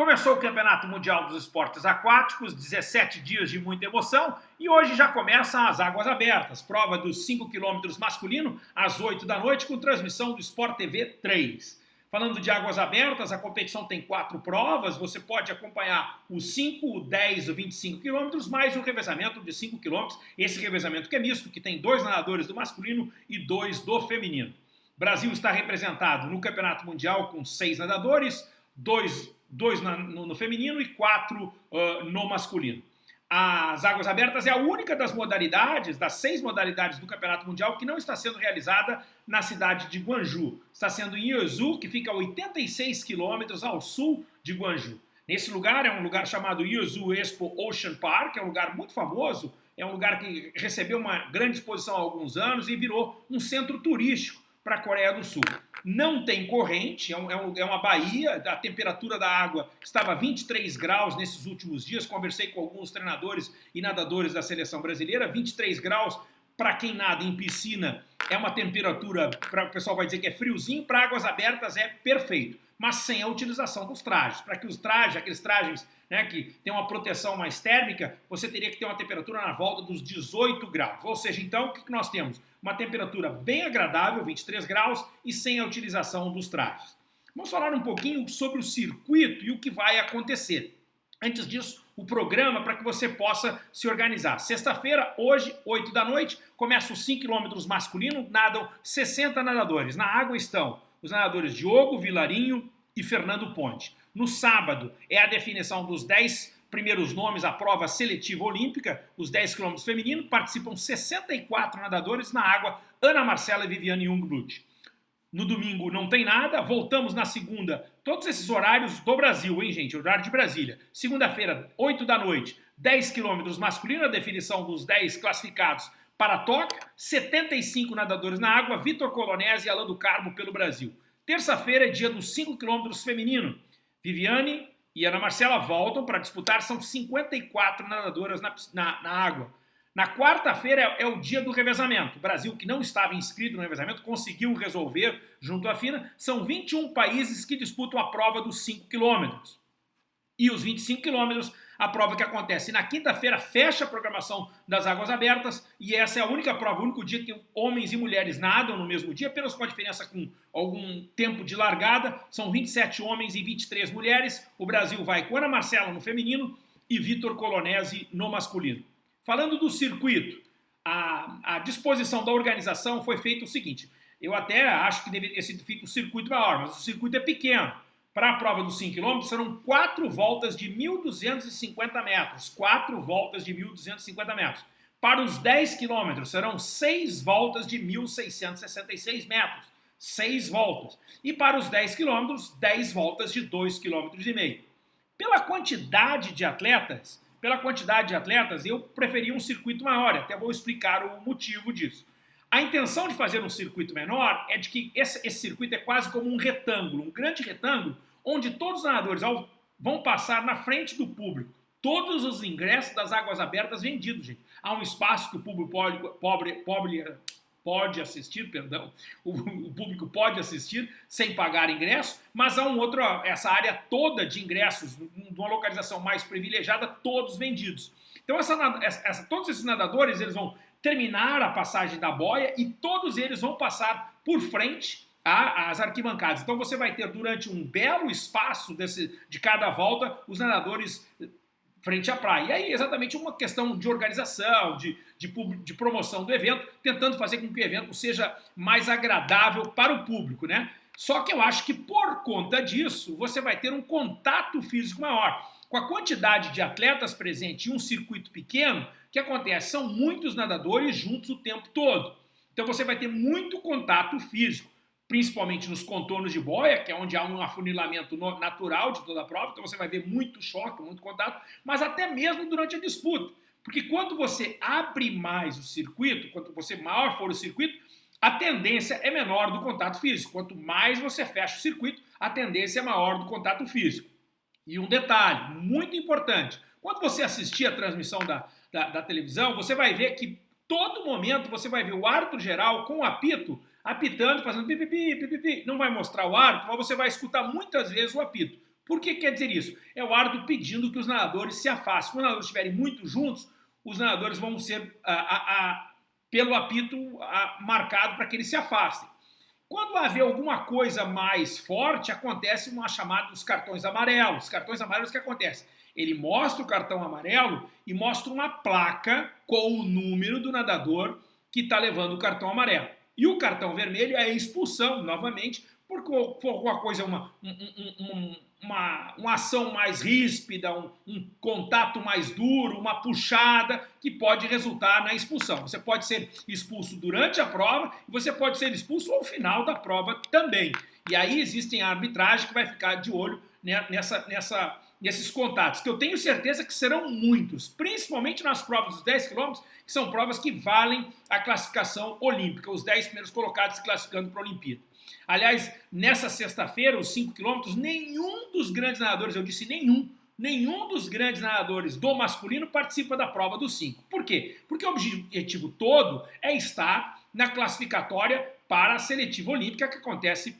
Começou o Campeonato Mundial dos Esportes Aquáticos, 17 dias de muita emoção, e hoje já começam as águas abertas, prova dos 5 km masculino, às 8 da noite, com transmissão do Sport TV 3. Falando de águas abertas, a competição tem quatro provas, você pode acompanhar os 5, o 10, o 25 quilômetros, mais o revezamento de 5 quilômetros, esse revezamento que é misto, que tem dois nadadores do masculino e dois do feminino. O Brasil está representado no Campeonato Mundial com seis nadadores, dois dois na, no, no, feminino e quatro uh, no masculino. As águas abertas é a única das modalidades, das seis modalidades do Campeonato Mundial, que não está sendo realizada na cidade de Guangzhou. Está sendo em Yeosu, que fica a 86 quilômetros ao sul de Guangzhou. Nesse lugar é um lugar chamado Yeosu Expo Ocean Park, é um lugar muito famoso, é um lugar que recebeu uma grande exposição há alguns anos e virou um centro turístico para a Coreia do Sul. Não tem corrente, é, um, é, uma baía, a temperatura da água estava 23 graus nesses últimos dias, conversei com alguns treinadores e nadadores da seleção brasileira, 23 graus para quem nada em piscina é uma temperatura, pra, o pessoal vai dizer que é friozinho, para águas abertas é perfeito, mas sem a utilização dos trajes, para que os trajes, aqueles trajes né, que tem uma proteção mais térmica, você teria que ter uma temperatura na volta dos 18 graus. Ou seja, então, o que nós temos? Uma temperatura bem agradável, 23 graus, e sem a utilização dos trajes. Vamos falar um pouquinho sobre o circuito e o que vai acontecer. Antes disso, o programa para que você possa se organizar. Sexta-feira, hoje, 8 da noite, começa os 5 km masculino, nadam 60 nadadores. Na água estão os nadadores Diogo, Vilarinho e Fernando Ponte. No sábado é a definição dos 10 primeiros nomes à prova seletiva olímpica, os 10 km feminino, participam 64 nadadores na água, Ana Marcela e Viviane Jungblut. No domingo não tem nada, voltamos na segunda, todos esses horários do Brasil, hein gente, horário de Brasília. Segunda-feira, 8 da noite, 10 quilômetros masculino, a definição dos 10 classificados para Tóquio, 75 nadadores na água, Vitor Colonese e Alain do Carmo pelo Brasil. Terça-feira é dia dos 5 quilômetros feminino, Viviane e Ana Marcela voltam para disputar, são 54 nadadoras na, na, na água. Na quarta-feira é, é, o dia do revezamento. O Brasil, que não estava inscrito no revezamento, conseguiu resolver junto à FINA. São 21 países que disputam a prova dos 5 quilômetros. E os 25 quilômetros a prova que acontece na quinta-feira fecha a programação das águas abertas. E essa é a única prova, o único dia que homens e mulheres nadam no mesmo dia, apenas com a diferença com algum tempo de largada, são 27 homens e 23 mulheres, o Brasil vai com Ana Marcela no feminino e Vitor Colonese no masculino. Falando do circuito, a, a disposição da organização foi feita o seguinte, eu até acho que deveria ter sido feito um circuito maior, mas o circuito é pequeno, para a prova dos 5 km serão quatro voltas de 1.250 metros. Quatro voltas de 1.250 metros. Para os 10 km serão seis voltas de 1.666 metros. Seis voltas. E para os 10 km, 10 voltas de 2,5 km. Pela quantidade de atletas, pela quantidade de atletas, eu preferi um circuito maior. Até vou explicar o motivo disso. A intenção de fazer um circuito menor é de que esse, esse circuito é quase como um retângulo, um grande retângulo, onde todos os nadadores vão passar na frente do público. Todos os ingressos das águas abertas vendidos, gente. Há um espaço que o público pode, pobre, pobre, pode assistir, perdão, o, o, público pode assistir sem pagar ingresso, mas há um outro, essa área toda de ingressos, numa localização mais privilegiada, todos vendidos. Então essa, essa, todos esses nadadores eles vão terminar a passagem da boia e todos eles vão passar por frente às arquibancadas. Então você vai ter durante um belo espaço desse, de cada volta os nadadores frente à praia. E aí exatamente uma questão de organização, de, de, de, promoção do evento, tentando fazer com que o evento seja mais agradável para o público, né? Só que eu acho que por conta disso, você vai ter um contato físico maior. Com a quantidade de atletas presentes em um circuito pequeno, o que acontece? São muitos nadadores juntos o tempo todo. Então você vai ter muito contato físico, principalmente nos contornos de boia, que é onde há um afunilamento natural de toda a prova, então você vai ver muito choque, muito contato, mas até mesmo durante a disputa. Porque quando você abre mais o circuito, quanto você maior for o circuito, a tendência é menor do contato físico. Quanto mais você fecha o circuito, a tendência é maior do contato físico. E um detalhe muito importante, quando você assistir a transmissão da, da, da televisão, você vai ver que todo momento você vai ver o árbitro geral com o apito, apitando, fazendo pipipi, pipipi. Não vai mostrar o árbitro, mas você vai escutar muitas vezes o apito. Por que quer dizer isso? É o árbitro pedindo que os nadadores se afastem. Quando os nadadores estiverem muito juntos, os nadadores vão ser, a, a, a, pelo apito, marcado para que eles se afastem. Quando haver alguma coisa mais forte, acontece uma chamada dos cartões amarelos. Os cartões amarelos, que acontece? Ele mostra o cartão amarelo e mostra uma placa com o número do nadador que está levando o cartão amarelo. E o cartão vermelho é a expulsão, novamente, por alguma coisa, uma, um, um, uma, uma ação mais ríspida, um, um, contato mais duro, uma puxada, que pode resultar na expulsão. Você pode ser expulso durante a prova e você pode ser expulso ao final da prova também. E aí existem a arbitragem que vai ficar de olho nessa, nessa, nesses contatos, que eu tenho certeza que serão muitos, principalmente nas provas dos 10 quilômetros, que são provas que valem a classificação olímpica, os 10 primeiros colocados se classificando para a Olimpíada. Aliás, nessa sexta-feira, os 5 quilômetros, nenhum dos grandes nadadores, eu disse nenhum, nenhum dos grandes nadadores do masculino participa da prova dos 5. Por quê? Porque o objetivo todo é estar na classificatória para a seletiva olímpica que acontece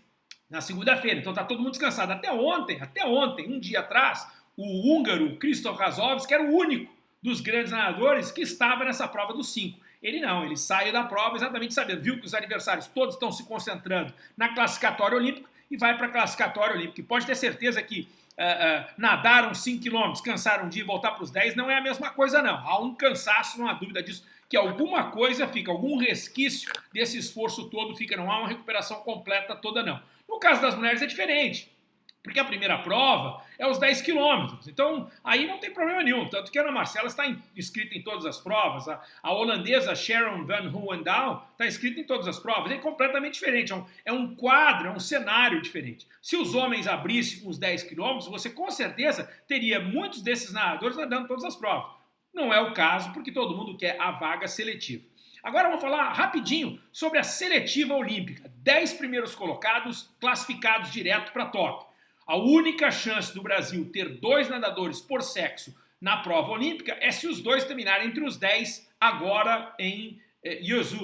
na segunda-feira. Então está todo mundo descansado. Até ontem, até ontem, um dia atrás, o húngaro Christoph Razovski era o único dos grandes nadadores que estava nessa prova dos 5. Ele não, ele sai da prova exatamente sabendo, viu que os adversários todos estão se concentrando na classificatória olímpica e vai para a classificatória olímpica. E pode ter certeza que uh, uh, nadaram 5 km, cansaram de ir voltar para os 10, não é a mesma coisa não. Há um cansaço, não há dúvida disso, que alguma coisa fica, algum resquício desse esforço todo fica, não há uma recuperação completa toda não. No caso das mulheres é diferente. Porque a primeira prova é os 10 quilômetros. Então, aí não tem problema nenhum. Tanto que a Ana Marcela está inscrita em todas as provas. A, a holandesa Sharon Van Hohendaal está inscrita em todas as provas. É completamente diferente. É um, é um quadro, é um cenário diferente. Se os homens abrissem os 10 quilômetros, você com certeza teria muitos desses nadadores nadando todas as provas. Não é o caso, porque todo mundo quer a vaga seletiva. Agora vamos falar rapidinho sobre a seletiva olímpica. 10 primeiros colocados classificados direto para Tóquio. A única chance do Brasil ter dois nadadores por sexo na prova olímpica é se os dois terminarem entre os 10 agora em eh,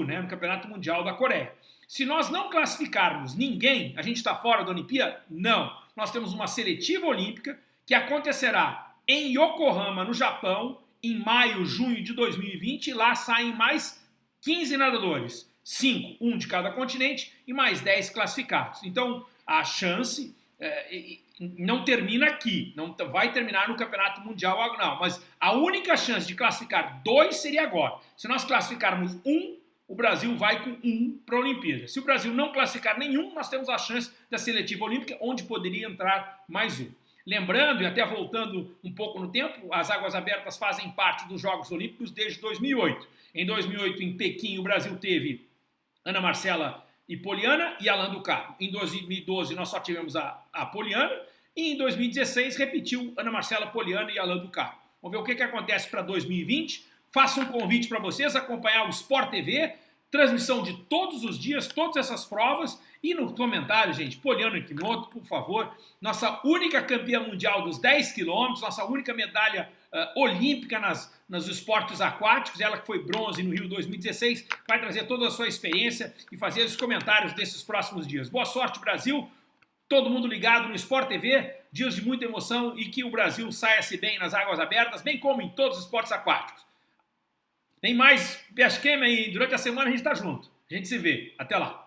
né, no Campeonato Mundial da Coreia. Se nós não classificarmos ninguém, a gente está fora da Olimpíada? Não. Nós temos uma seletiva olímpica que acontecerá em Yokohama, no Japão, em maio, junho de 2020, e lá saem mais 15 nadadores, 5, um de cada continente, e mais 10 classificados. Então, a chance é, não termina aqui, não vai terminar no Campeonato Mundial não, mas a única chance de classificar dois seria agora. Se nós classificarmos um, o Brasil vai com um para a Olimpíada. Se o Brasil não classificar nenhum, nós temos a chance da seletiva olímpica, onde poderia entrar mais um. Lembrando, e até voltando um pouco no tempo, as águas abertas fazem parte dos Jogos Olímpicos desde 2008. Em 2008, em Pequim, o Brasil teve Ana Marcela e Poliana e Alan do Carmo. Em 2012 nós só tivemos a, a Poliana e em 2016 repetiu Ana Marcela Poliana e Alan do Carmo. Vamos ver o que, que acontece para 2020. Faço um convite para vocês acompanhar o Sport TV, transmissão de todos os dias, todas essas provas. E no comentário, gente, Poliana Kimoto, por favor, nossa única campeã mundial dos 10 quilômetros, nossa única medalha uh, olímpica nas, nos esportes aquáticos, ela que foi bronze no Rio 2016, vai trazer toda a sua experiência e fazer os comentários desses próximos dias. Boa sorte, Brasil! Todo mundo ligado no Sport TV, dias de muita emoção e que o Brasil saia-se bem nas águas abertas, bem como em todos os esportes aquáticos. Tem mais Pesquema aí, durante a semana a gente está junto. A gente se vê. Até lá.